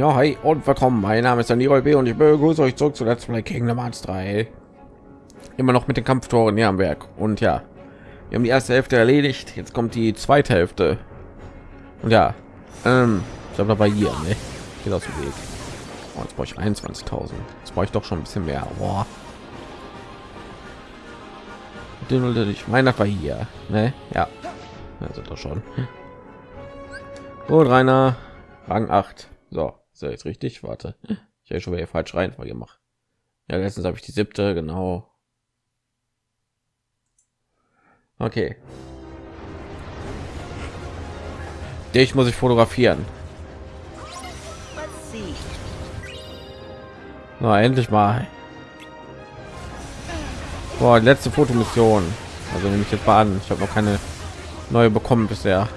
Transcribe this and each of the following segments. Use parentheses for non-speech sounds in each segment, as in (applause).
Ja, hi und willkommen. Mein Name ist Daniel B. und ich begrüße euch zurück zu Let's Play Kingdom Hearts 3. Immer noch mit den Kampftoren hier am Werk. Und ja, wir haben die erste Hälfte erledigt. Jetzt kommt die zweite Hälfte. Und ja, ähm, ich glaube, dabei hier, ne? Geht aus dem Weg. Oh, jetzt brauche ich 21.000. Jetzt brauche ich doch schon ein bisschen mehr. Boah. Ich meine, das war hier, ne? Ja, also doch schon. Und Rainer, Rang 8. So, ist ja jetzt richtig. Warte, ich habe schon wieder falsch Reihenfolge gemacht. Ja, letztens habe ich die siebte, genau. Okay. Dich muss ich fotografieren. Na, endlich mal. Boah, letzte Fotomission. Also nehme ich jetzt mal an. Ich habe noch keine neue bekommen bisher.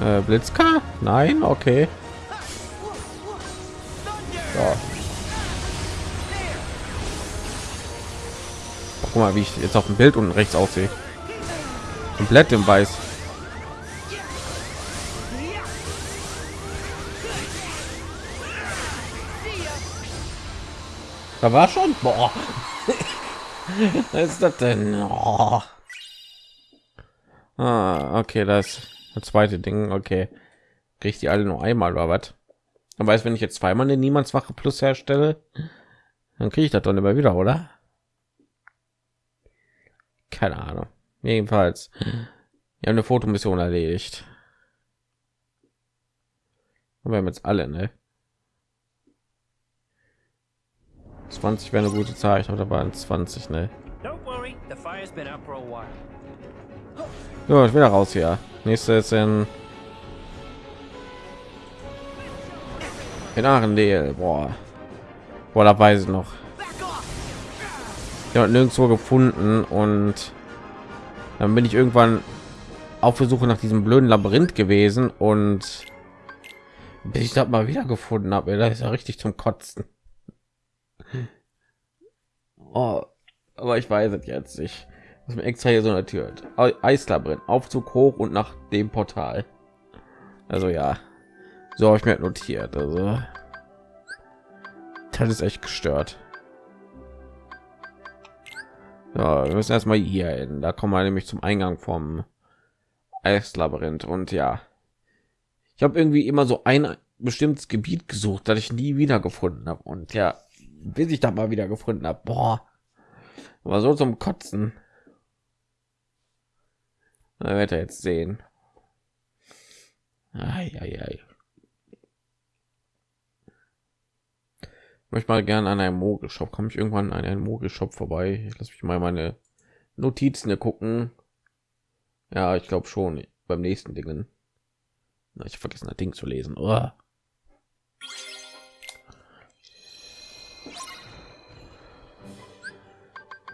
Äh, Blitzka? Nein, okay. So. Guck mal, wie ich jetzt auf dem Bild unten rechts aussehe. Komplett im Weiß. Da war schon. Boah. (laughs) Was ist das denn? Oh. Ah, okay, das das zweite Ding, okay. Kriege ich die alle nur einmal oder was? Aber weiß, wenn ich jetzt zweimal eine Niemandswache plus herstelle, dann kriege ich das dann immer wieder, oder? Keine Ahnung. Jedenfalls, wir haben eine Fotomission erledigt. Und wir haben jetzt alle, ne? 20 wäre eine gute Zahl, ich da waren 20, ne? So, ich da raus hier. Nächste ist in in Arendelle. Boah. Boah, da weiß ich noch. Ja, nirgendwo gefunden und dann bin ich irgendwann auf der Suche nach diesem blöden Labyrinth gewesen und bis ich das mal wieder gefunden habe, da ist ja richtig zum Kotzen. (laughs) Oh, aber ich weiß es jetzt nicht was mir extra hier so notiert eislabyrinth aufzug hoch und nach dem portal. Also ja. So habe ich mir notiert also. Das ist echt gestört. Ja, wir müssen erstmal hier hin. Da kommen wir nämlich zum eingang vom eislabyrinth. Und ja. Ich habe irgendwie immer so ein bestimmtes gebiet gesucht das ich nie wieder gefunden habe und ja bis ich da mal wieder gefunden habe boah. War so zum kotzen da wird er jetzt sehen. Ai, ai, ai. Ich möchte mal gerne an einem Mogelshop. Komme ich irgendwann an einen Mogelshop vorbei? Ich lasse mich mal meine Notizen gucken. Ja, ich glaube schon beim nächsten Dingen. Na, ich vergessen das Ding zu lesen. Oh.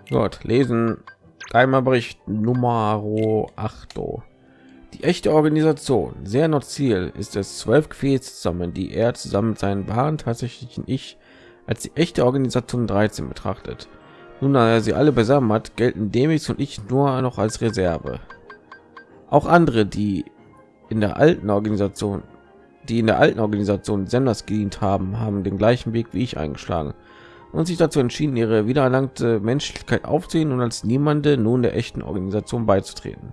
Gott, lesen Geheimer Nummer 8. Die echte Organisation, sehr noch Ziel, ist es, zwölf Gefäße zusammen, die er zusammen mit seinen wahren tatsächlichen Ich als die echte Organisation 13 betrachtet. Nun, da er sie alle beisammen hat, gelten Demis und ich nur noch als Reserve. Auch andere, die in der alten Organisation, die in der alten Organisation Senders gedient haben, haben den gleichen Weg wie ich eingeschlagen und sich dazu entschieden, ihre wiedererlangte Menschlichkeit aufzunehmen und als niemande nun der echten Organisation beizutreten.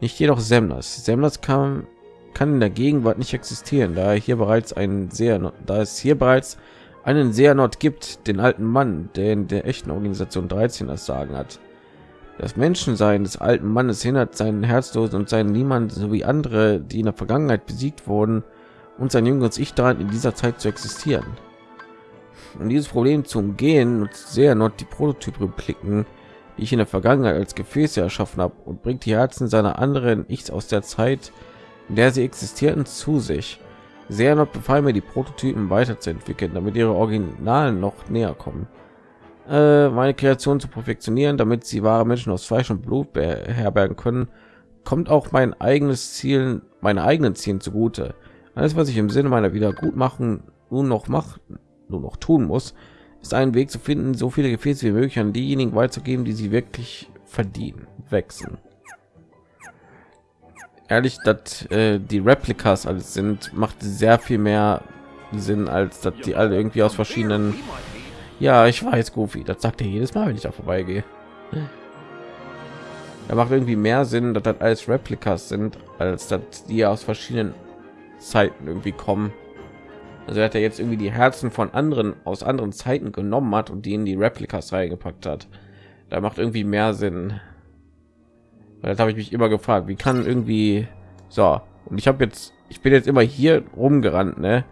Nicht jedoch Semnas. Semnas kann, kann in der Gegenwart nicht existieren, da er hier bereits einen sehr, da es hier bereits einen sehr Nord gibt, den alten Mann, der in der echten Organisation 13 das Sagen hat. Das Menschensein des alten Mannes hindert seinen Herzlosen und seinen Niemand sowie andere, die in der Vergangenheit besiegt wurden, und sein jüngeres Ich daran in dieser Zeit zu existieren. Um dieses Problem zu umgehen, nutzt sehr not die Prototyp-Repliken, die ich in der Vergangenheit als Gefäße erschaffen habe und bringt die Herzen seiner anderen Ichs aus der Zeit, in der sie existierten, zu sich. Sehr not befahl mir, die Prototypen weiterzuentwickeln, damit ihre Originalen noch näher kommen. Äh, meine Kreation zu perfektionieren, damit sie wahre Menschen aus Fleisch und Blut beherbergen können, kommt auch mein eigenes Ziel, meine eigenen Zielen zugute. Alles, was ich im Sinne meiner Wiedergutmachung nun noch mache, nur noch tun muss, ist einen Weg zu finden, so viele Gefäße wie möglich an diejenigen weiterzugeben, die sie wirklich verdienen. Wechseln. Ehrlich dass äh, die replikas alles sind macht sehr viel mehr sinn als dass die alle irgendwie aus verschiedenen ja ich weiß goofy das sagt er jedes mal wenn ich da vorbeigehe. Er macht irgendwie mehr sinn dass das alles replikas sind als dass die aus verschiedenen zeiten irgendwie kommen also er hat er jetzt irgendwie die herzen von anderen aus anderen zeiten genommen hat und die in die replikas reingepackt hat. Da macht irgendwie mehr sinn. Das habe ich mich immer gefragt wie kann irgendwie so und ich habe jetzt ich bin jetzt immer hier rumgerannt ne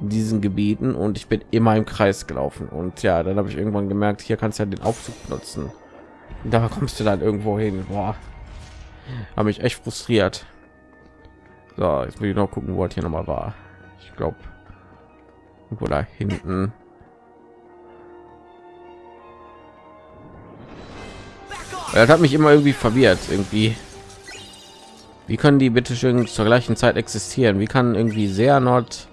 in diesen gebieten und ich bin immer im kreis gelaufen. Und ja dann habe ich irgendwann gemerkt hier kannst du ja den aufzug nutzen. Und da kommst du dann irgendwo hin Boah. habe mich echt frustriert. So jetzt will ich noch gucken wo hier noch mal war. Ich glaube wo da hinten. Das hat mich immer irgendwie verwirrt irgendwie. Wie können die bitte schön zur gleichen zeit existieren? Wie kann irgendwie sehr nord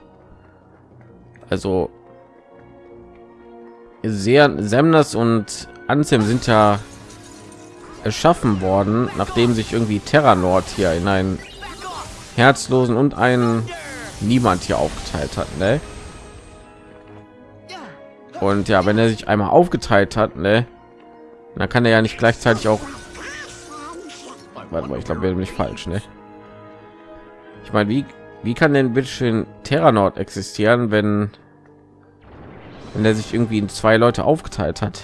also sehr semnas und ansem sind ja erschaffen worden nachdem sich irgendwie terra nord hier in einen herzlosen und einen niemand hier aufgeteilt hat ne? Und ja wenn er sich einmal aufgeteilt hat ne? dann kann er ja nicht gleichzeitig auch Warte mal, ich glaube, wir nicht falsch, ne? Ich meine, wie wie kann denn bitte schön Terranord existieren, wenn wenn er sich irgendwie in zwei Leute aufgeteilt hat?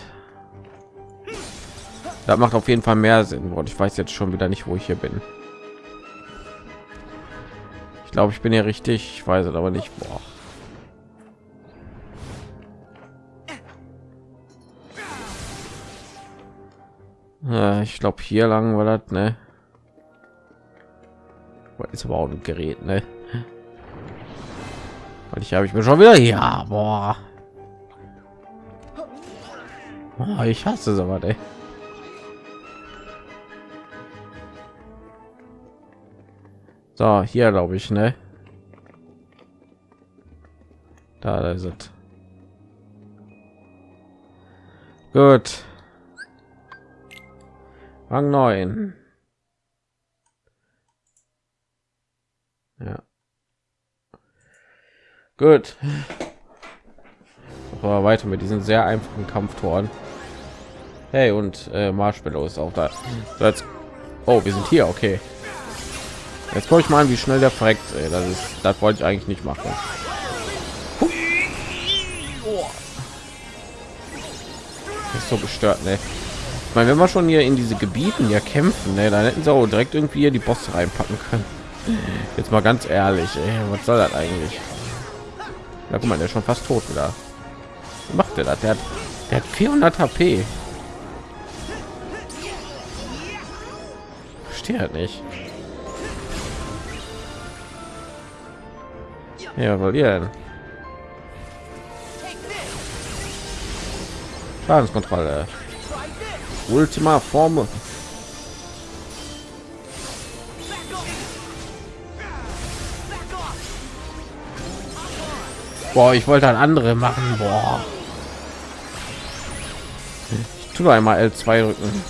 Das macht auf jeden Fall mehr Sinn. Und ich weiß jetzt schon wieder nicht, wo ich hier bin. Ich glaube, ich bin hier richtig. Ich weiß es aber nicht. Boah. Ich glaube, hier lang war das, ne? ist aber auch ein Gerät, ne? Und ich habe ich mir schon wieder ja, boah. Oh, ich hasse es aber, ey. So, hier glaube ich, ne? Da, da ist es. Gut. Rang 9. Ja. Gut. Aber weiter mit diesen sehr einfachen Kampftoren. Hey und äh, Marshmallow ist auch da. So, jetzt, oh, wir sind hier, okay. Jetzt komme ich mal an, wie schnell der verreckt. Ey, das ist, das wollte ich eigentlich nicht machen. ist so gestört, ne? Meine, wenn wir schon hier in diese Gebieten ja kämpfen, ne, dann hätten sie auch direkt irgendwie die Bosse reinpacken können. Jetzt mal ganz ehrlich, ey, was soll das eigentlich? Ja, guck mal, der ist schon fast tot wieder. Was macht der das? Der hat, der hat 400 HP. Verstehe halt nicht. Ja, weil ihr denn? Schadenskontrolle. Ultima Form Boah, ich wollte ein andere machen. Boah. Ich tue einmal L2 drücken.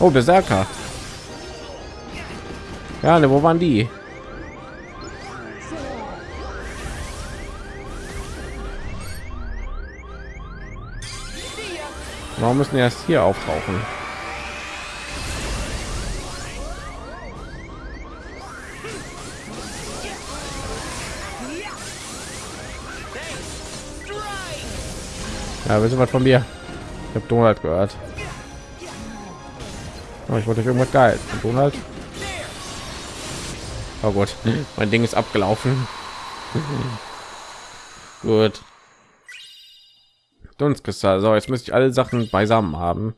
Oh, Berserker. Ja, ne, wo waren die? Warum müssen erst hier auftauchen? Ja, wissen was von mir? Ich habe Donald gehört. Oh, ich wollte irgendwas geil. Und Donald. Oh Gott, (laughs) mein Ding ist abgelaufen. (laughs) Gut. Dunstkristall. So, jetzt müsste ich alle Sachen beisammen haben,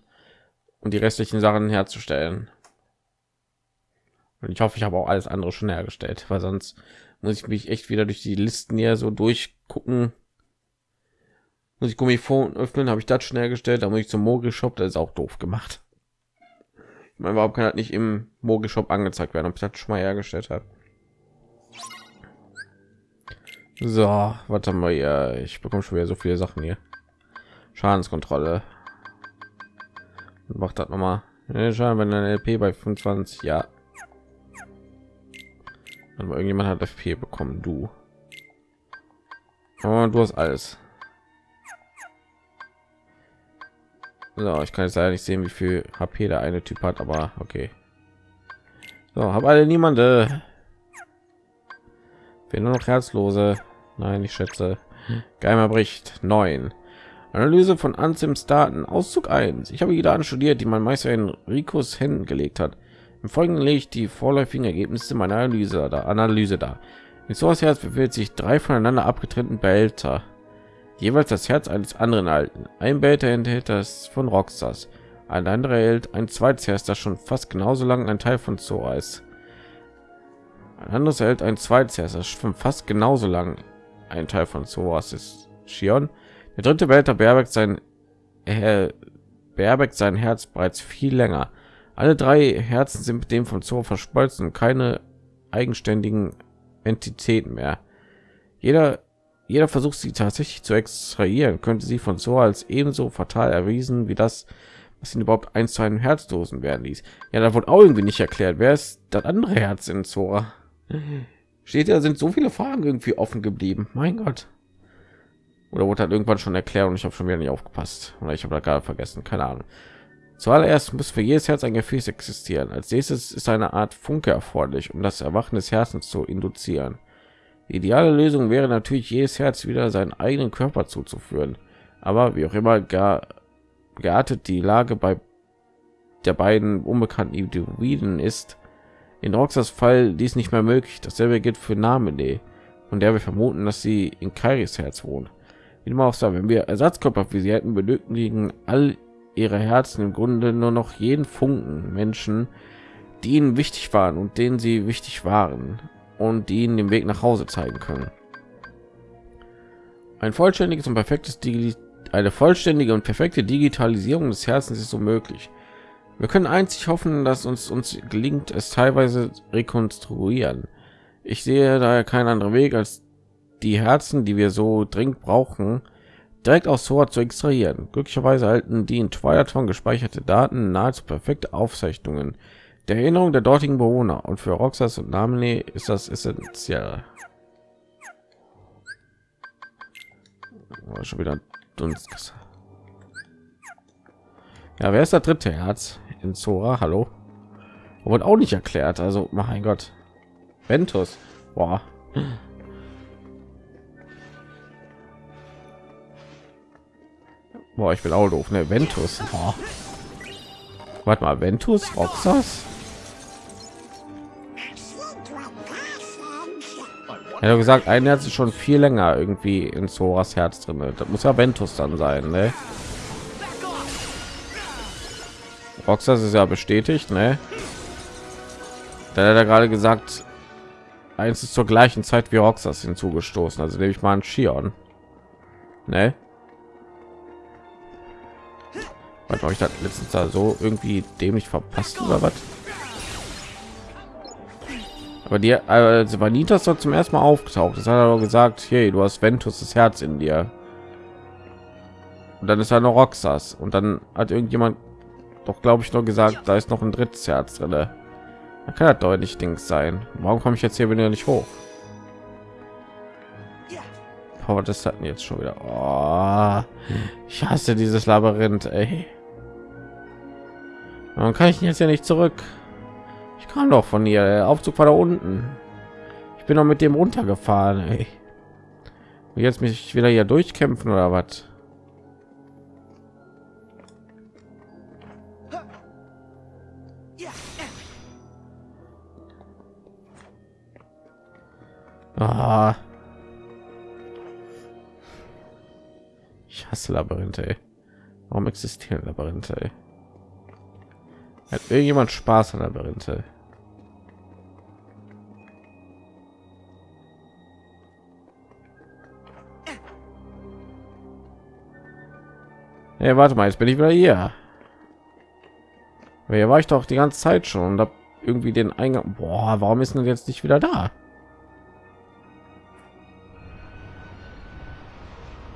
um die restlichen Sachen herzustellen. Und ich hoffe, ich habe auch alles andere schon hergestellt, weil sonst muss ich mich echt wieder durch die Listen hier so durchgucken muss ich Gummifon öffnen, habe ich das schnell gestellt, da muss ich zum Mogel Shop, das ist auch doof gemacht. Ich meine, warum kann das nicht im Mogel Shop angezeigt werden, ob ich das schon mal hergestellt habe? So, warte mal ja, ich bekomme schon wieder so viele Sachen hier. Schadenskontrolle. Macht das noch mal. Schaden, wenn ein LP bei 25, ja. Aber irgendjemand hat FP bekommen, du. Und du hast alles. So, ich kann jetzt leider nicht sehen, wie viel HP der eine Typ hat, aber okay. So, habe alle niemande. Wir nur noch Herzlose. Nein, ich schätze. Geimer bricht 9. Analyse von Ansims Daten. Auszug 1. Ich habe die Daten studiert, die mein Meister in Ricos Händen gelegt hat. Im Folgenden lege ich die vorläufigen Ergebnisse meiner Analyse da. Analyse da. In Soas Herz befindet sich drei voneinander abgetrennten Behälter. Jeweils das Herz eines anderen alten. Ein Behälter enthält das von Roxas. Ein anderer hält ein zweites Herz, das schon fast genauso lang ein Teil von Zoa ist. Ein anderes hält ein zweites Herz, das schon fast genauso lang ein Teil von Zoas ist. Shion der dritte Wälter beherbergt sein er beherbergt sein Herz bereits viel länger. Alle drei Herzen sind mit dem von Zoo verschmolzen, keine eigenständigen Entitäten mehr. Jeder jeder Versuch, sie tatsächlich zu extrahieren, könnte sie von Zoo als ebenso fatal erwiesen wie das, was ihn überhaupt eins zu einem Herzdosen werden ließ. Ja, da wurde auch irgendwie nicht erklärt, wer ist das andere Herz in Zora. Steht ja, sind so viele Fragen irgendwie offen geblieben. Mein Gott oder wurde halt irgendwann schon erklärt und ich habe schon wieder nicht aufgepasst. Oder ich habe da gerade vergessen keine ahnung. Zuallererst muss für jedes herz ein gefäß existieren. Als nächstes ist eine art funke erforderlich um das erwachen des herzens zu induzieren. Die ideale lösung wäre natürlich jedes herz wieder seinen eigenen körper zuzuführen. Aber wie auch immer gar geartet die lage bei der beiden unbekannten individuen ist in Roxas Fall dies nicht mehr möglich. Dasselbe gilt für Namene, von der wir vermuten, dass sie in Kairis Herz wohnt wie immer auch sagen, wenn wir Ersatzkörper für sie hätten, benötigen all ihre Herzen im Grunde nur noch jeden Funken Menschen, die ihnen wichtig waren und denen sie wichtig waren und die ihnen den Weg nach Hause zeigen können. Ein vollständiges und perfektes Digi eine vollständige und perfekte Digitalisierung des Herzens ist so möglich. Wir können einzig hoffen, dass uns uns gelingt, es teilweise rekonstruieren. Ich sehe daher keinen anderen Weg, als die Herzen, die wir so dringend brauchen, direkt aus Sora zu extrahieren. Glücklicherweise halten die in Twilight gespeicherte Daten nahezu perfekte Aufzeichnungen der Erinnerung der dortigen Bewohner und für Roxas und Namine ist das essentiell. Schon wieder Dunst. Ja, wer ist der dritte Herz in Zora? Hallo? Wurde auch nicht erklärt. Also, mein Gott. Ventus. Boah. Boah, ich bin auch doof, ne? Ventus. Oh. Warte mal, Ventus, Roxas? Ja, gesagt, ein Herz ist schon viel länger irgendwie in Zoras Herz drin. Das muss ja Ventus dann sein, ne? Roxas ist ja bestätigt, ne? Da hat er gerade gesagt, eins ist zur gleichen Zeit wie Roxas hinzugestoßen. Also nehme ich mal ein Shion. Ne? Was habe ich da letztens da so irgendwie dämlich verpasst oder was? Aber die also Vanitas dort zum ersten Mal aufgetaucht. Das hat er gesagt hey du hast Ventus das Herz in dir. Und dann ist er noch Roxas. Und dann hat irgendjemand doch glaube ich noch gesagt da ist noch ein drittes Herz drin da kann das deutlich Dings sein. Warum komme ich jetzt hier wieder nicht hoch? Aber das hatten jetzt schon wieder? Oh, ich hasse dieses Labyrinth ey. Dann kann ich jetzt ja nicht zurück. Ich kam doch von hier. Der Aufzug war da unten. Ich bin noch mit dem runtergefahren. Ey. Jetzt mich wieder hier durchkämpfen oder was? Ah. Ich hasse Labyrinthe. Ey. Warum existieren Labyrinthe? Ey? Hat irgendjemand Spaß an Labyrinthe? Hey, warte mal, jetzt bin ich wieder hier. Hier war ich doch die ganze Zeit schon und habe irgendwie den Eingang. Boah, warum ist denn jetzt nicht wieder da?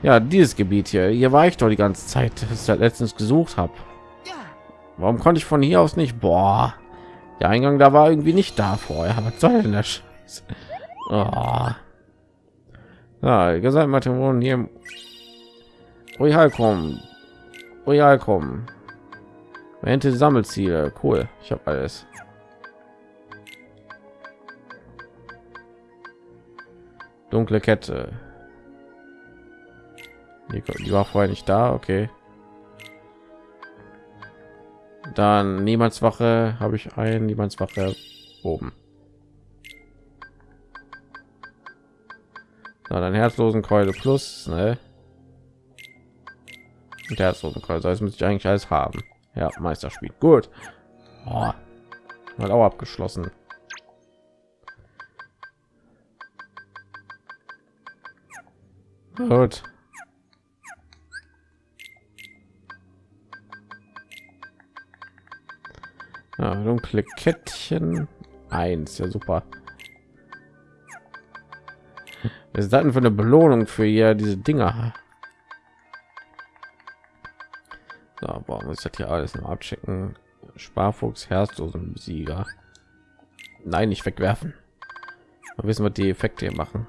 Ja, dieses Gebiet hier. Hier war ich doch die ganze Zeit, das ich letztens gesucht habe. Warum konnte ich von hier aus nicht? Boah, der Eingang da war irgendwie nicht da vorher. (laughs) Was soll denn das? Oh. Ja, gesagt, Materon hier. Royal kommen. Royal kommen. Ente Sammelziele. Cool. Ich habe alles. Dunkle Kette. Die war vorher nicht da. Okay. Dann Niemandswache habe ich ein Niemandswache oben. Na, dann herzlosen Keule plus, ne? Und herzlosen Keule, das müsste ich eigentlich alles haben. Ja, Meisterspiel. Gut. Oh, mal auch abgeschlossen. Gut. Ja, dunkle Kettchen. Eins, ja super. Was ist das denn für eine Belohnung für ihr diese Dinger? So, boah, muss ich das hier alles noch abchecken? Sparfuchs, Herzlosen, Sieger. Nein, nicht wegwerfen. Mal wissen, was die Effekte hier machen.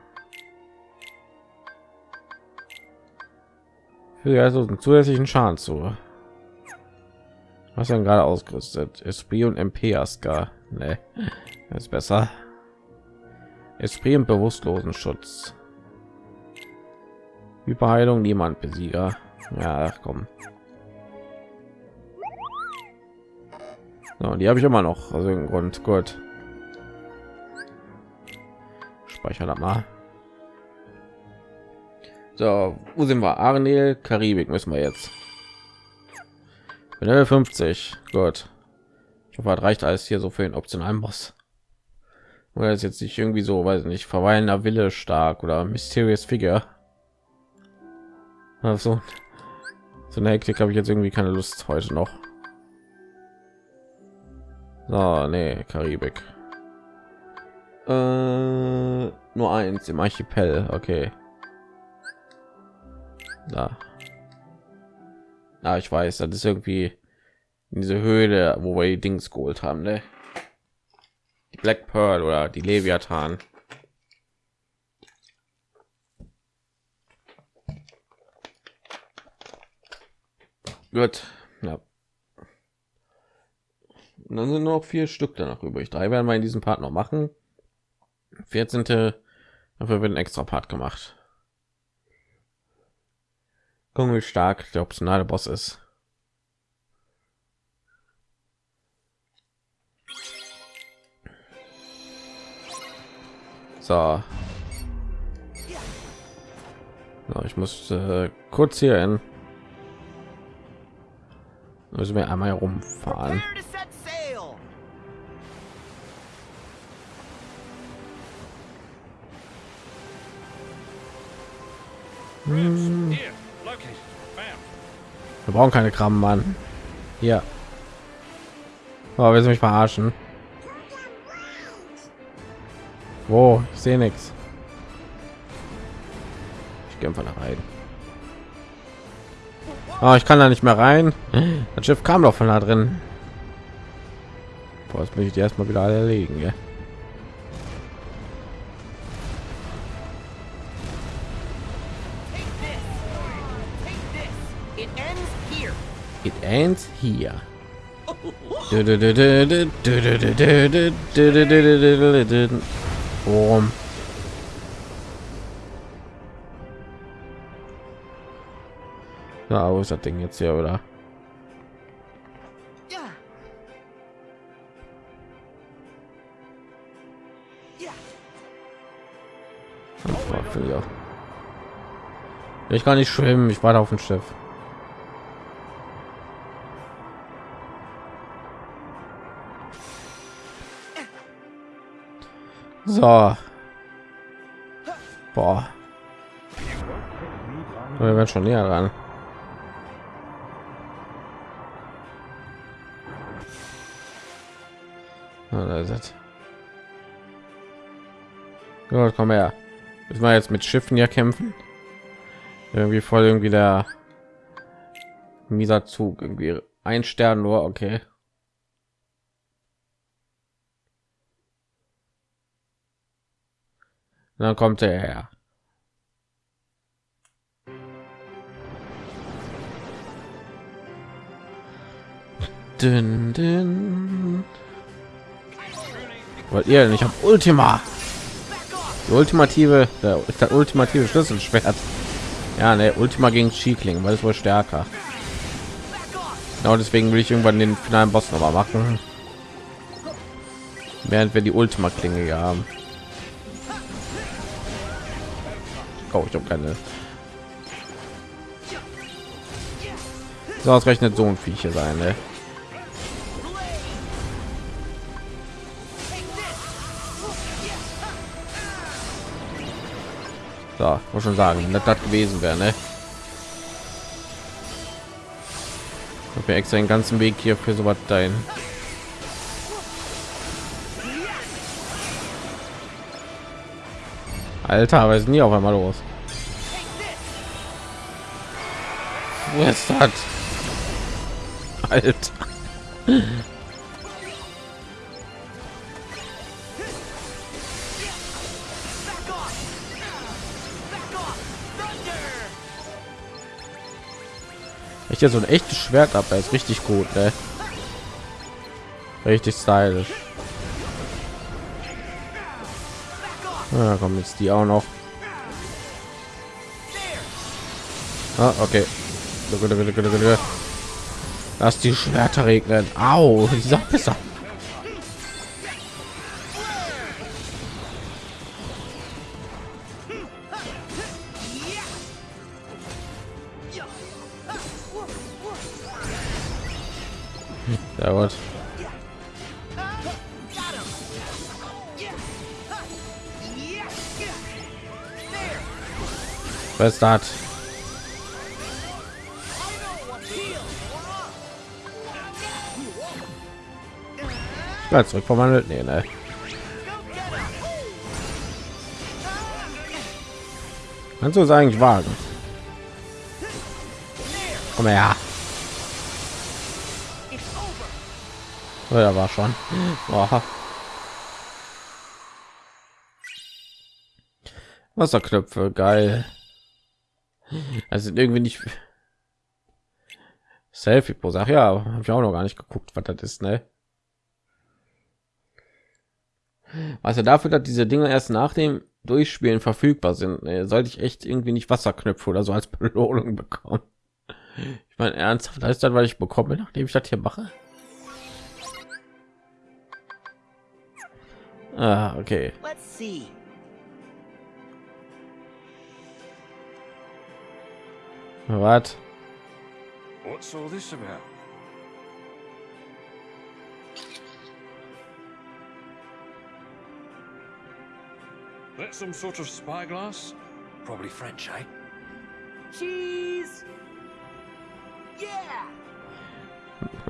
Für also einen zusätzlichen Schaden zu. Was dann gerade ausgerüstet? Esprit und MP Aska. Nee, ist besser. Esprit und bewusstlosen Schutz. Überheilung niemand Besieger. Ja, ach, komm. So, die habe ich immer noch. Also im Grund gut. Speichern das mal. So, wo sind wir? Arnel, Karibik müssen wir jetzt. Level 50. Gut. Ich hoffe, reicht alles hier so für den optionalen Boss. Oder ist jetzt nicht irgendwie so, weiß nicht, verweilender Wille stark oder mysterious Figure. Also so eine Hektik habe ich jetzt irgendwie keine Lust heute noch. So, nee, Karibik. Äh, nur eins im Archipel, okay. Da. Ah, ich weiß, das ist irgendwie in diese Höhle, wo wir die Dings geholt haben, ne? Die Black Pearl oder die Leviathan. Gut, ja. Und dann sind noch vier Stück danach übrig. Drei werden wir in diesem Part noch machen. 14. Dafür wird ein extra Part gemacht. Gucken, wie stark der optionale Boss ist. So. so ich muss äh, kurz hier hin. Müssen wir einmal herumfahren. Hm. Brauchen keine Kram, Mann. Hier. Oh, wir mich verarschen. Wo? Ich sehe nichts. Ich gehe einfach nach rein. Oh, ich kann da nicht mehr rein. Das Schiff kam doch von da drin. Boah, jetzt muss ich die erstmal wieder alle erlegen, ja. Ends here. Boom. Ja, wo ist das Ding jetzt hier, oder? Ich kann nicht schwimmen, ich war auf dem Schiff. So. Boah. Wir werden schon näher ran. da ist es. Gut, komm her. Müssen wir jetzt mit Schiffen ja kämpfen? irgendwie voll irgendwie der mieser Zug irgendwie ein Stern nur okay dann kommt er her. Dün, dün. wollt ihr ich habe ultima. Die ultimative der, der ultimative schlüsselschwert. Ja ne ultima gegen Schiekling weil es wohl stärker. Genau deswegen will ich irgendwann den finalen boss noch mal machen. Während wir die ultima klinge haben oh, ich habe keine so ausrechnet so ein viecher sein ne? So, muss schon sagen, dass das gewesen wäre, ne? Ich habe extra den ganzen Weg hier für so was dahin. Alter, aber ist nie auf einmal los. Wo ist das? Alter. Ich ja so ein echtes Schwert ab, ist richtig gut, ne? Richtig stylisch. Ja, kommen jetzt die auch noch. Ah, okay. Lass die Schwerter regnen. Au, ich sag besser. Was ist das? Ja, zurück verwandelt. Nee, ne. Kannst du es eigentlich wagen? Komm her. Oh, ja, war schon. Boah. Wasserknöpfe, geil. Also irgendwie nicht Selfie pro Sache. Ja, habe ich auch noch gar nicht geguckt, was das ist, ne? Also dafür, dass diese Dinge erst nach dem Durchspielen verfügbar sind, ne, sollte ich echt irgendwie nicht Wasserknöpfe oder so als Belohnung bekommen. Ich meine ernsthaft, ist das, weil ich bekomme, nachdem ich das hier mache. Ah, okay. Let's see. What? What's all this about? That's some sort of spyglass? Probably French, eh? Cheese! Yeah!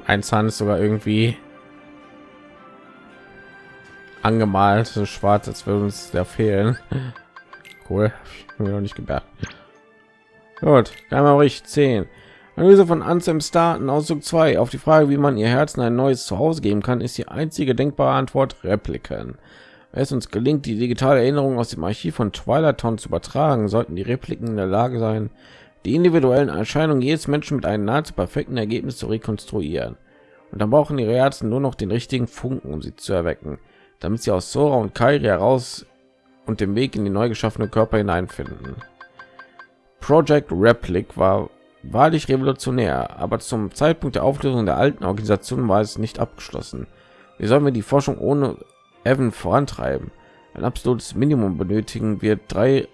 Ein Zahn ist sogar irgendwie angemalt, so schwarz, als würde uns der fehlen. (laughs) Cool, mir noch nicht gemerkt. Gut, ich 10. Analyse von Anselms Daten, Ausdruck 2. Auf die Frage, wie man ihr Herzen ein neues Zuhause geben kann, ist die einzige denkbare Antwort Repliken. Wenn es uns gelingt, die digitale Erinnerung aus dem Archiv von Twilight Town zu übertragen, sollten die Repliken in der Lage sein, die individuellen Erscheinungen jedes Menschen mit einem nahezu perfekten Ergebnis zu rekonstruieren. Und dann brauchen ihre Herzen nur noch den richtigen Funken, um sie zu erwecken damit sie aus Sora und Kairi heraus und den Weg in die neu geschaffene Körper hineinfinden. Project Replic war wahrlich revolutionär, aber zum Zeitpunkt der Auflösung der alten Organisation war es nicht abgeschlossen. Wie sollen wir die Forschung ohne Evan vorantreiben? Ein absolutes Minimum benötigen wir drei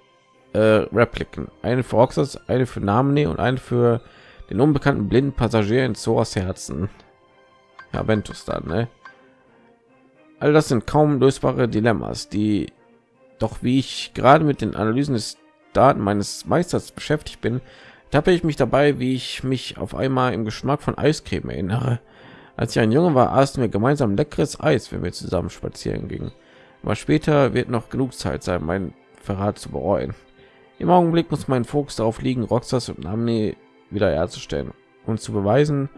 äh, Repliken, eine für Roxas, eine für Namene und eine für den unbekannten blinden Passagier in Soras Herzen. Ja, Ventus dann, ne? All das sind kaum lösbare Dilemmas, die doch wie ich gerade mit den Analysen des Daten meines Meisters beschäftigt bin, tappe ich mich dabei, wie ich mich auf einmal im Geschmack von Eiscreme erinnere. Als ich ein Junge war, aßen wir gemeinsam leckeres Eis, wenn wir zusammen spazieren gingen. Aber später wird noch genug Zeit sein, meinen Verrat zu bereuen. Im Augenblick muss mein Fokus darauf liegen, Roxas und Namne wiederherzustellen und zu beweisen,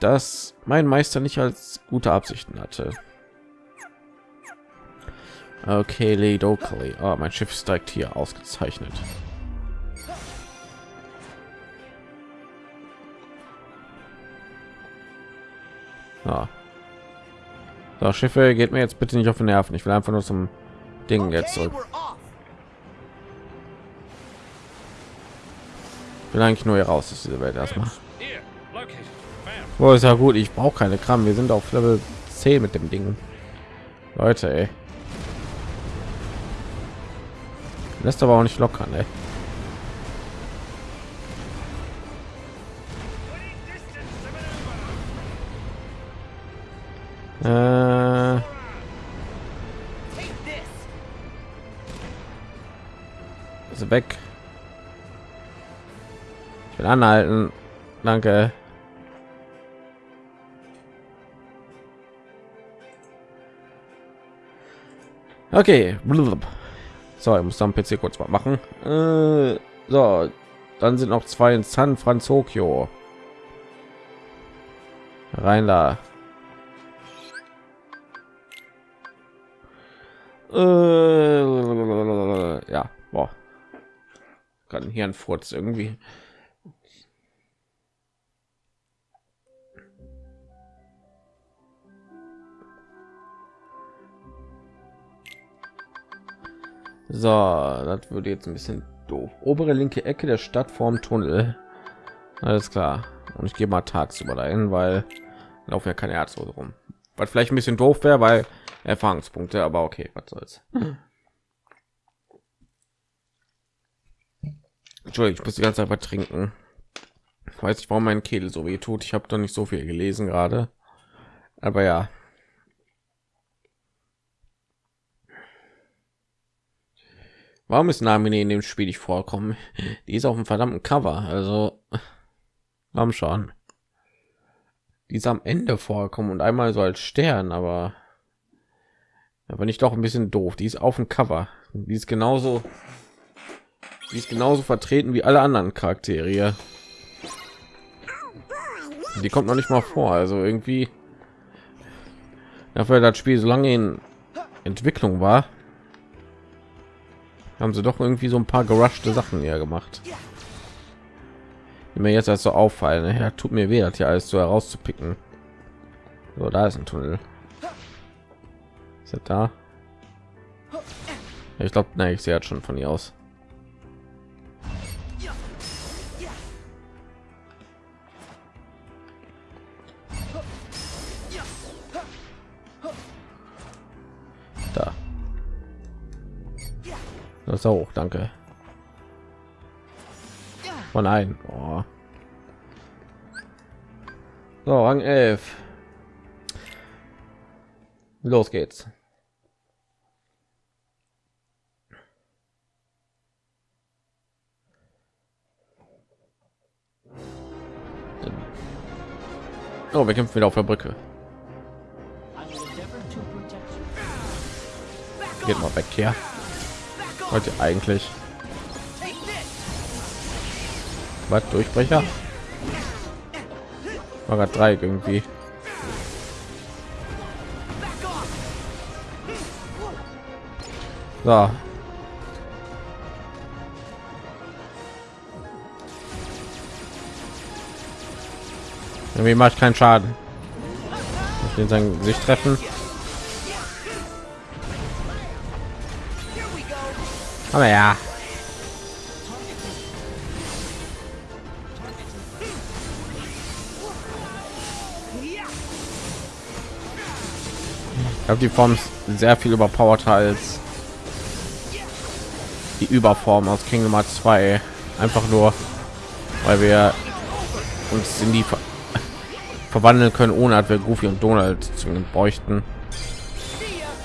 dass mein Meister nicht als gute Absichten hatte. Okay, Locally. Oh, mein Schiff steigt hier ausgezeichnet. Ja. So, Schiffe geht mir jetzt bitte nicht auf den Nerven. Ich will einfach nur zum Ding jetzt zurück. Ich will eigentlich nur hier raus aus dieser Welt erstmal. Wo ist ja gut, ich brauche keine Kram. Wir sind auf Level 10 mit dem Ding. Leute, ey. Lässt aber auch nicht lockern, ey. Äh ist weg. Ich will anhalten. Danke. Okay. So, ich muss dann PC kurz mal machen. Äh, so, dann sind noch zwei in San Francisco. Rein da. Äh, ja, boah. Kann hier ein Furz irgendwie. So, das würde jetzt ein bisschen doof. Obere linke Ecke der Stadt vorm Tunnel. Alles klar. Und ich gehe mal tagsüber dahin, weil laufen ja keine Ärzte rum. Was vielleicht ein bisschen doof wäre, weil Erfahrungspunkte, aber okay, was soll's. Entschuldigung, ich muss die ganze Zeit was trinken. Ich weiß nicht, warum mein Kehl so weh tut. Ich habe doch nicht so viel gelesen gerade. Aber ja. Warum ist Namine in dem Spiel nicht vorkommen? Die ist auf dem verdammten Cover. Also, warum schon? Die ist am Ende vorkommen und einmal so als Stern, aber aber nicht doch ein bisschen doof. Die ist auf dem Cover. Die ist genauso, die ist genauso vertreten wie alle anderen Charaktere. Die kommt noch nicht mal vor. Also irgendwie dafür das Spiel so lange in Entwicklung war, haben sie doch irgendwie so ein paar gerushte Sachen hier gemacht. Die mir jetzt also auffallen. Ja, tut mir weh, das hier alles so herauszupicken. So, da ist ein Tunnel. Ist er da? Ich glaube, nein, ich sehe jetzt schon von ihr aus. Das ist auch, danke. Von ein. Oh. So, Rang 11. Los geht's. Oh, wir kämpfen wieder auf der Brücke. Geht mal weg hier. Heute eigentlich. Was Durchbrecher? War gerade drei irgendwie. So. Irgendwie macht keinen Schaden. Ich will sein Gesicht treffen. Aber ja. Ich habe die Form sehr viel überpowered als die Überform aus Kingdom Hearts 2 einfach nur, weil wir uns in die ver (laughs) verwandeln können, ohne dass wir Goofy und Donald zu bräuchten.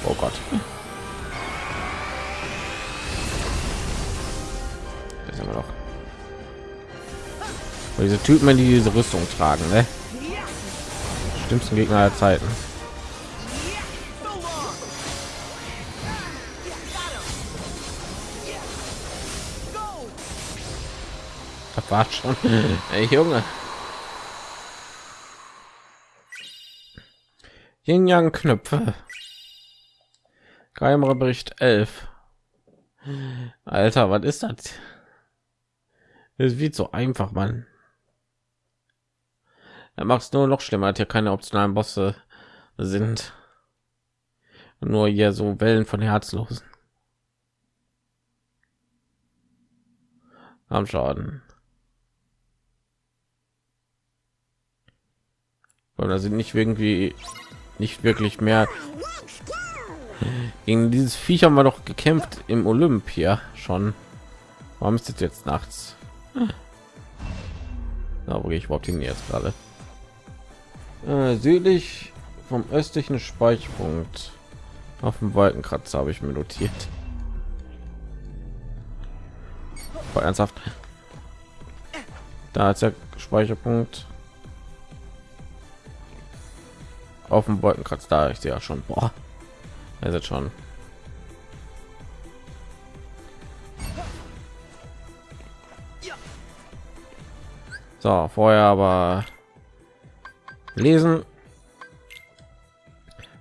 Oh Gott. Sind wir doch. diese Typen, die diese Rüstung tragen, ne? Schlimmsten Gegner der Zeiten. Das war schon. (laughs) Ey, Junge. Yin Yang Knöpfe. Geheimer Bericht 11. Alter, was ist das? Es wird so einfach, man. Er macht es nur noch schlimmer, hat ja keine optionalen Bosse sind. Nur hier so Wellen von Herzlosen. Am Schaden. Weil da sind nicht irgendwie nicht wirklich mehr gegen dieses Viech haben wir doch gekämpft im Olympia schon. Warum ist es jetzt nachts? Da wo gehe ich überhaupt hin jetzt gerade? Äh, südlich vom östlichen Speicherpunkt auf dem Wolkenkratzer habe ich mir notiert. War ernsthaft. Da ist der Speicherpunkt. Auf dem Wolkenkratzer, da ich sehe ja schon. Boah, er ist schon. So, vorher aber lesen.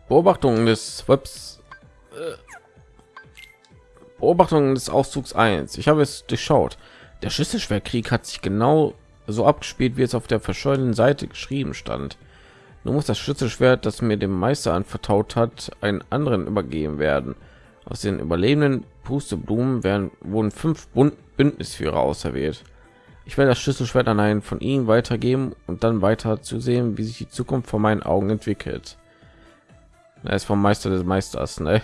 Beobachtungen des Webs. Äh, Beobachtungen des Auszugs 1. Ich habe es durchschaut. Der Schlüsselschwerkrieg hat sich genau so abgespielt, wie es auf der verschollenen Seite geschrieben stand. Nun muss das Schlüsselschwert, das mir dem Meister anvertraut hat, einen anderen übergeben werden. Aus den überlebenden Pusteblumen werden wurden fünf Bündnisführer auserwählt. Ich werde das Schlüsselschwert an einen von ihnen weitergeben und dann weiter zu sehen, wie sich die Zukunft vor meinen Augen entwickelt. Er ist vom Meister des Meisters, ne?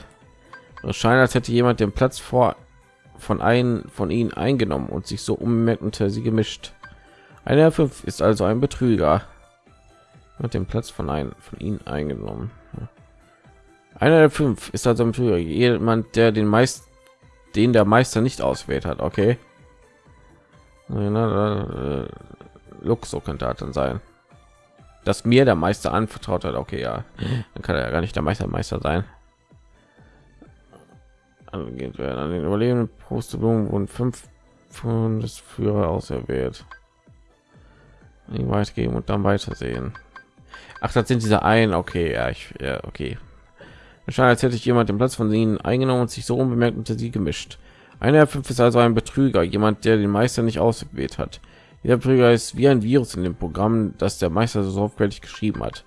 Es scheint, als hätte jemand den Platz vor von einem von ihnen eingenommen und sich so unbemerkt unter sie gemischt. Einer fünf ist also ein Betrüger. Hat den Platz von einem von ihnen eingenommen. Einer der fünf ist also ein Betrüger. Jemand, der den meist den der Meister nicht auswählt hat. Okay. Luxo könnte dann sein, dass mir der Meister anvertraut hat. Okay, ja, dann kann er ja gar nicht der Meister Meister sein. Angeht werden an den überlebenden Prosteblumen wurden fünf Führer auserwählt. weitergeben und dann weitersehen. Ach, das sind diese ein. Okay, ja, ich, ja, okay. Als hätte ich jemand den Platz von ihnen eingenommen und sich so unbemerkt unter sie gemischt. Einer der fünf ist also ein Betrüger, jemand, der den Meister nicht ausgewählt hat. Der Betrüger ist wie ein Virus in dem Programm, das der Meister so sorgfältig geschrieben hat.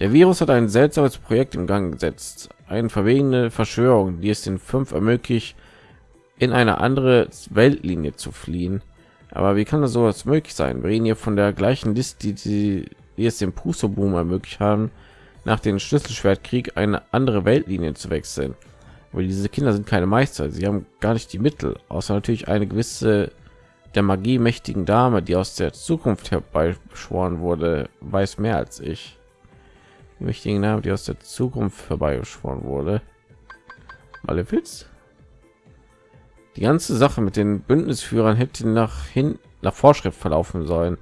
Der Virus hat ein seltsames Projekt in Gang gesetzt, eine verwegene Verschwörung, die es den fünf ermöglicht, in eine andere Weltlinie zu fliehen. Aber wie kann das sowas möglich sein? Wir reden hier von der gleichen Liste, die, die es dem Puso-Boom ermöglicht haben, nach dem Schlüsselschwertkrieg eine andere Weltlinie zu wechseln weil diese Kinder sind keine Meister, sie haben gar nicht die Mittel, außer natürlich eine gewisse der Magie mächtigen Dame, die aus der Zukunft herbeischworen wurde, weiß mehr als ich. Die mächtigen Dame, die aus der Zukunft herbeigeschworen wurde. Malefiz? Die ganze Sache mit den Bündnisführern hätte nach hin nach Vorschrift verlaufen sollen.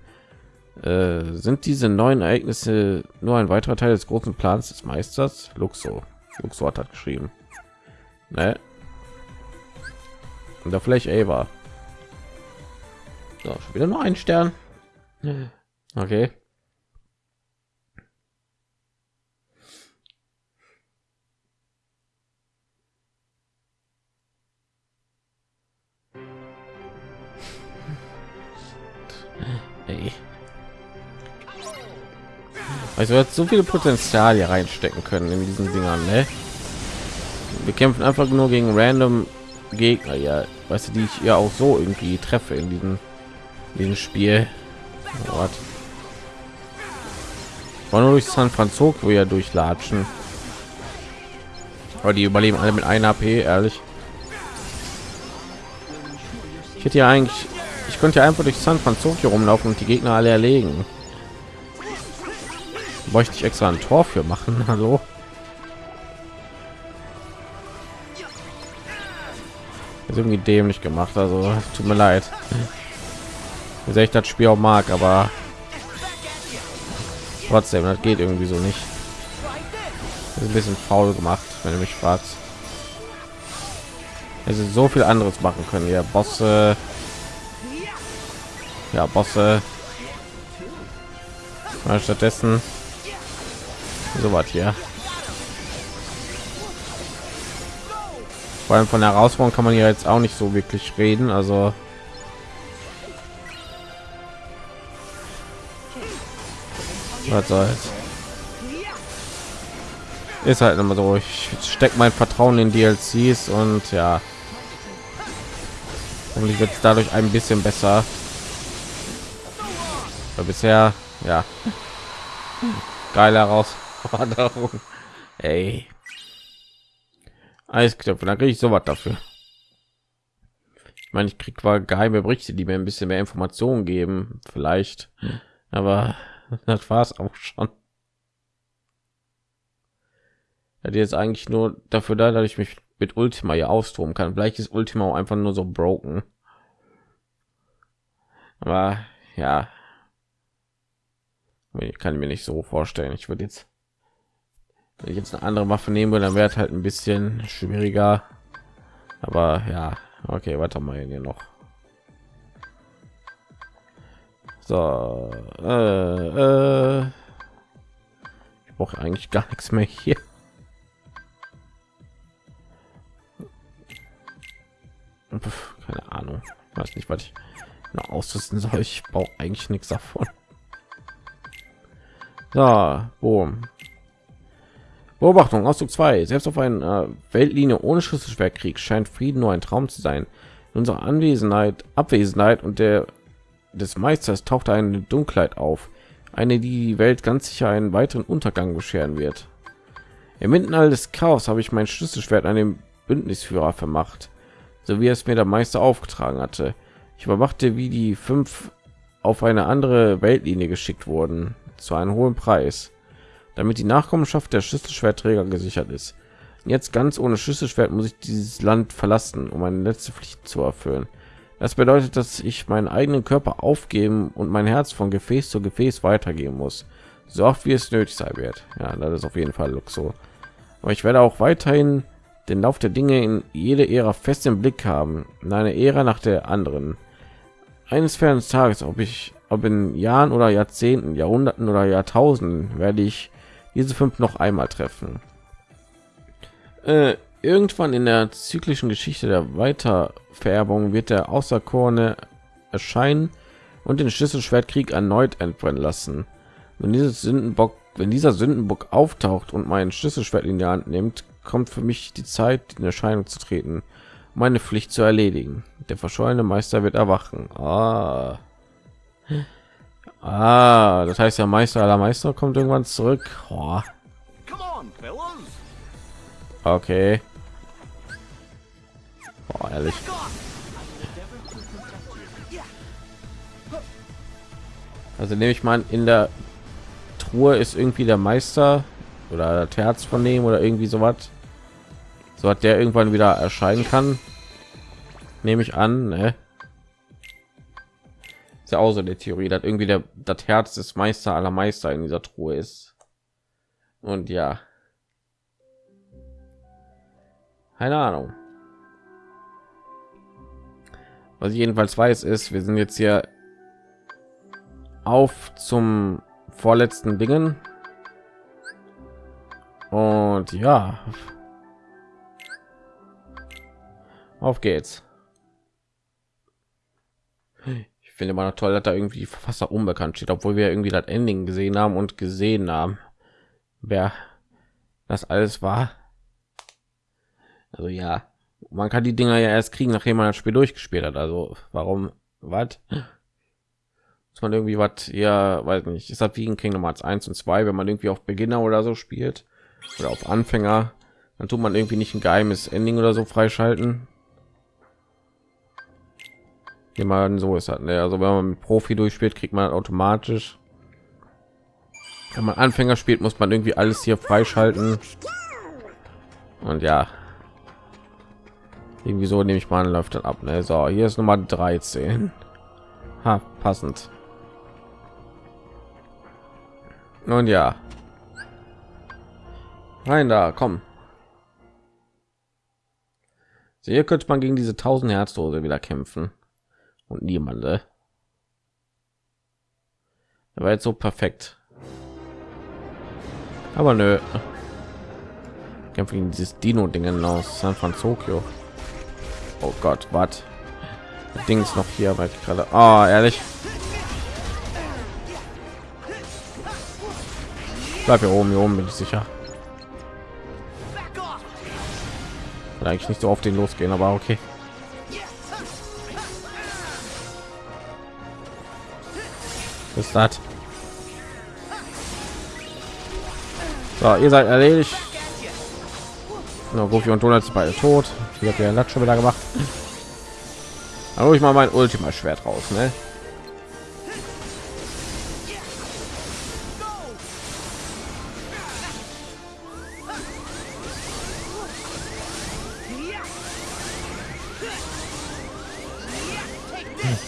Äh, sind diese neuen Ereignisse nur ein weiterer Teil des großen Plans des Meisters? Luxo. Luxo hat geschrieben. Ne? Und da vielleicht Ava. So, schon wieder nur ein Stern. Okay. (laughs) Ey. Also jetzt so viele Potenzial hier reinstecken können in diesen Dingern, ne? Wir kämpfen einfach nur gegen random Gegner, ja, weißt du, die ich ja auch so irgendwie treffe in diesem, diesem Spiel. What? War nur durch San Francisco ja durchlatschen. Aber die überleben alle mit einer AP, ehrlich. Ich hätte ja eigentlich, ich könnte ja einfach durch San Francisco rumlaufen und die Gegner alle erlegen. Bräuchte ich extra ein Tor für machen, (laughs) hallo? Ist irgendwie dämlich gemacht also tut mir leid. Wie ich das spiel auch mag aber trotzdem das geht irgendwie so nicht. Ist ein bisschen faul gemacht wenn du mich fragst. Es ist so viel anderes machen können ja bosse. Ja Bosse. Stattdessen. So was hier. Vor allem von der Herausforderung kann man ja jetzt auch nicht so wirklich reden. Also was soll's. Ist halt immer so. Ich stecke mein Vertrauen in DLCs und ja, und ich wird es dadurch ein bisschen besser. Aber bisher, ja, geile Herausforderung. Ey, Eisknöpfe, dann kriege ich sowas dafür. Ich meine, ich krieg zwar geheime Berichte, die mir ein bisschen mehr Informationen geben, vielleicht, aber das war es auch schon. Hat jetzt eigentlich nur dafür da, dass ich mich mit Ultima ja austoben kann. Vielleicht ist Ultima auch einfach nur so broken. Aber ja, ich kann mir nicht so vorstellen. Ich würde jetzt, wenn ich jetzt eine andere Waffe nehme, dann wäre es halt ein bisschen schwieriger. Aber ja, okay, weiter mal hier noch. So, äh, äh, ich brauche eigentlich gar nichts mehr hier. keine Ahnung, weiß nicht, was ich noch ausrüsten soll. Ich brauche eigentlich nichts davon. Da, boom. Beobachtung, Ausdruck 2. Selbst auf einer äh, Weltlinie ohne Schlüsselschwertkrieg scheint Frieden nur ein Traum zu sein. In unserer Anwesenheit, Abwesenheit und der des Meisters taucht eine Dunkelheit auf, eine, die die Welt ganz sicher einen weiteren Untergang bescheren wird. Im All des Chaos habe ich mein Schlüsselschwert an dem Bündnisführer vermacht so wie es mir der Meister aufgetragen hatte. Ich überwachte, wie die fünf auf eine andere Weltlinie geschickt wurden, zu einem hohen Preis, damit die Nachkommenschaft der Schlüsselschwertträger gesichert ist. Jetzt ganz ohne Schlüsselschwert muss ich dieses Land verlassen, um meine letzte Pflicht zu erfüllen. Das bedeutet, dass ich meinen eigenen Körper aufgeben und mein Herz von Gefäß zu Gefäß weitergeben muss, so oft wie es nötig sein wird. Ja, das ist auf jeden Fall Luxo. Aber ich werde auch weiterhin den Lauf der Dinge in jede Ära fest im Blick haben, in eine Ära nach der anderen. Eines fernen Tages, ob ich, ob in Jahren oder Jahrzehnten, Jahrhunderten oder Jahrtausenden, werde ich diese fünf noch einmal treffen. Äh, irgendwann in der zyklischen Geschichte der Weitervererbung wird der Außerkorne erscheinen und den Schlüsselschwertkrieg erneut entbrennen lassen. Wenn dieses Sündenbock, wenn dieser Sündenbock auftaucht und meinen Schlüsselschwert in die Hand nimmt, kommt für mich die Zeit, in Erscheinung zu treten, meine Pflicht zu erledigen. Der verschollene Meister wird erwachen. Ah. Ah, das heißt, der Meister aller Meister kommt irgendwann zurück. Oh. Okay. Oh, ehrlich. Also nehme ich mal in der Truhe ist irgendwie der Meister oder das Herz von dem oder irgendwie so was so hat der irgendwann wieder erscheinen kann nehme ich an ne? Ja auch so eine theorie dass irgendwie der das herz des meister aller meister in dieser truhe ist. Und ja. Keine ahnung. Was ich jedenfalls weiß ist wir sind jetzt hier auf zum vorletzten dingen. Und ja. Auf geht's. Ich finde immer noch toll, dass da irgendwie die Verfasser unbekannt steht, obwohl wir irgendwie das Ending gesehen haben und gesehen haben, wer das alles war. Also ja, man kann die Dinger ja erst kriegen, nachdem man das Spiel durchgespielt hat. Also warum, was? Muss man irgendwie was, ja, weiß nicht. Ist das wie in Kingdom Hearts 1 und 2, wenn man irgendwie auf Beginner oder so spielt oder auf Anfänger, dann tut man irgendwie nicht ein geheimes Ending oder so freischalten jemand so ist hat ne? also wenn man profi durchspielt kriegt man automatisch. Wenn man anfänger spielt muss man irgendwie alles hier freischalten. Und ja. Irgendwie so nehme ich mal läuft dann ab ne? so hier ist nummer 13 ha, passend. Und ja. Rein da komm. So, hier könnte man gegen diese 1000 herzdose wieder kämpfen und niemande war jetzt so perfekt. Aber nö. Kämpfen dieses Dino-Dingen aus San Francisco. Oh Gott, was? Dings noch hier, weil ich gerade. Oh, ehrlich. Bleib hier oben, hier oben bin ich sicher. Eigentlich nicht so auf den losgehen, aber okay. Ist das? So, ihr seid erledigt. Na, Goofy und Donald sind beide tot. Ich habe ja Latsch schon wieder gemacht. Hole ich mal mein Ultima Schwert raus, ne?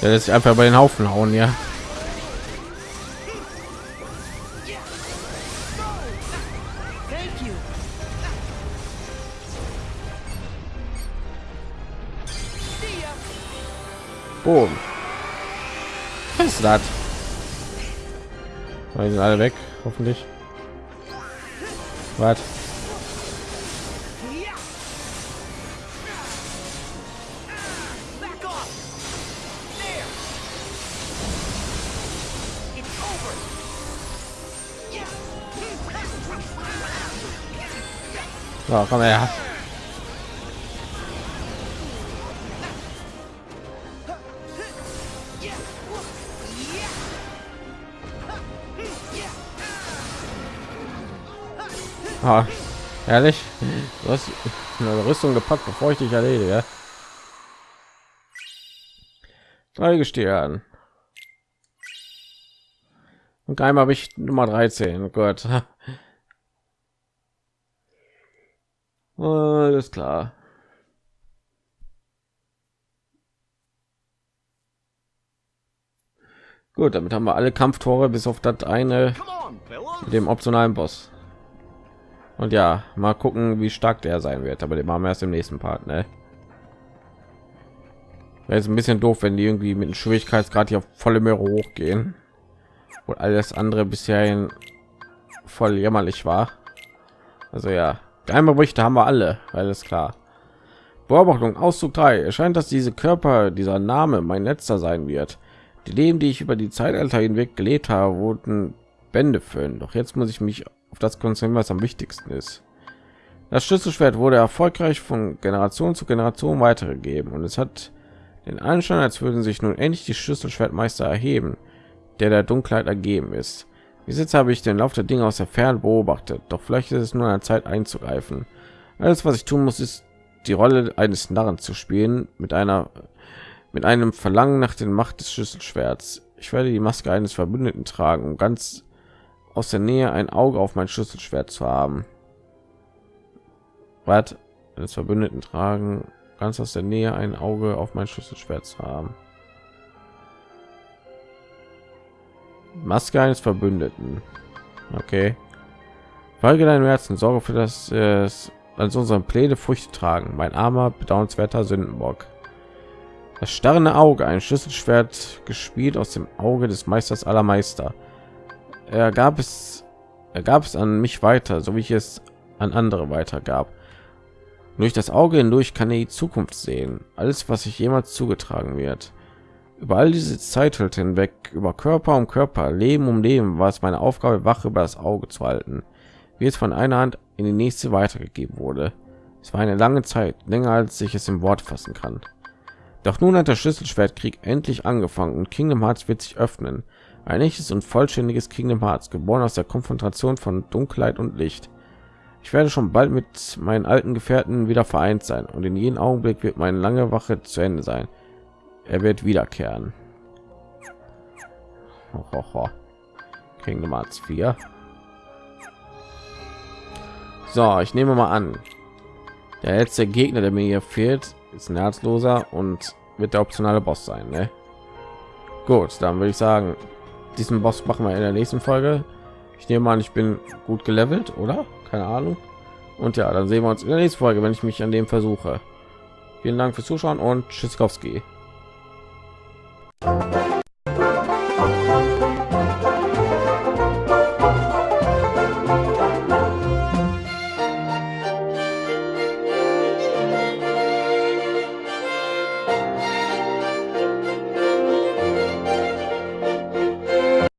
Der lässt sich einfach bei den Haufen hauen, ja. Boom. Was ist das? Die sind alle weg, hoffentlich. Was? So, komm her. Ah, ehrlich, du hast eine Rüstung gepackt, bevor ich dich erledige. Drei Gestirn. Und einmal habe ich Nummer 13. Oh Gott. Alles klar. Gut, damit haben wir alle Kampftore bis auf das eine mit dem optionalen Boss. Und ja, mal gucken, wie stark der sein wird. Aber den machen wir erst im nächsten Part. Ne? Wäre jetzt ein bisschen doof, wenn die irgendwie mit dem Schwierigkeitsgrad hier auf volle Meere hochgehen und alles andere bisher voll jämmerlich war. Also ja, Geheimberichte haben wir alle, alles klar. Beobachtung Auszug 3. Erscheint, dass diese Körper, dieser Name mein letzter sein wird. Die Leben, die ich über die Zeitalter hinweg gelebt habe, wurden Bände füllen. Doch jetzt muss ich mich auf das konzentrieren, was am wichtigsten ist. Das Schlüsselschwert wurde erfolgreich von Generation zu Generation weitergegeben und es hat den Anschein, als würden sich nun endlich die Schlüsselschwertmeister erheben, der der Dunkelheit ergeben ist. Bis jetzt habe ich den Lauf der Dinge aus der Ferne beobachtet, doch vielleicht ist es nur eine Zeit einzugreifen. Alles, was ich tun muss, ist die Rolle eines Narren zu spielen mit einer mit einem Verlangen nach den Macht des Schlüsselschwerts. Ich werde die Maske eines Verbündeten tragen, um ganz aus der Nähe ein Auge auf mein Schlüsselschwert zu haben. Was? Des Verbündeten tragen, ganz aus der Nähe ein Auge auf mein Schlüsselschwert zu haben. Maske eines Verbündeten. Okay. Folge deinem Herzen, sorge für das es als unseren Pläne Früchte tragen. Mein armer, bedauernswerter Sündenbock. Das starrende Auge, ein Schlüsselschwert gespielt aus dem Auge des Meisters aller Meister er gab es er gab es an mich weiter so wie ich es an andere weitergab. Durch das auge hindurch kann er die zukunft sehen alles was sich jemals zugetragen wird. Über all diese zeit hinweg über körper um körper leben um leben war es meine aufgabe wache über das auge zu halten wie es von einer hand in die nächste weitergegeben wurde. Es war eine lange zeit länger als ich es im wort fassen kann. Doch nun hat der schlüsselschwertkrieg endlich angefangen und kingdom hearts wird sich öffnen ein echtes und vollständiges Kingdom Hearts, geboren aus der Konfrontation von Dunkelheit und Licht. Ich werde schon bald mit meinen alten Gefährten wieder vereint sein und in jedem Augenblick wird meine lange Wache zu Ende sein. Er wird wiederkehren. Ho, ho, ho. Kingdom Hearts 4. So, ich nehme mal an, der letzte Gegner, der mir hier fehlt, ist ein Herzloser und wird der optionale Boss sein. Ne? Gut, dann würde ich sagen, diesen Boss machen wir in der nächsten Folge. Ich nehme an, ich bin gut gelevelt, oder? Keine Ahnung. Und ja, dann sehen wir uns in der nächsten Folge, wenn ich mich an dem versuche. Vielen Dank fürs Zuschauen und Tschüssikowski.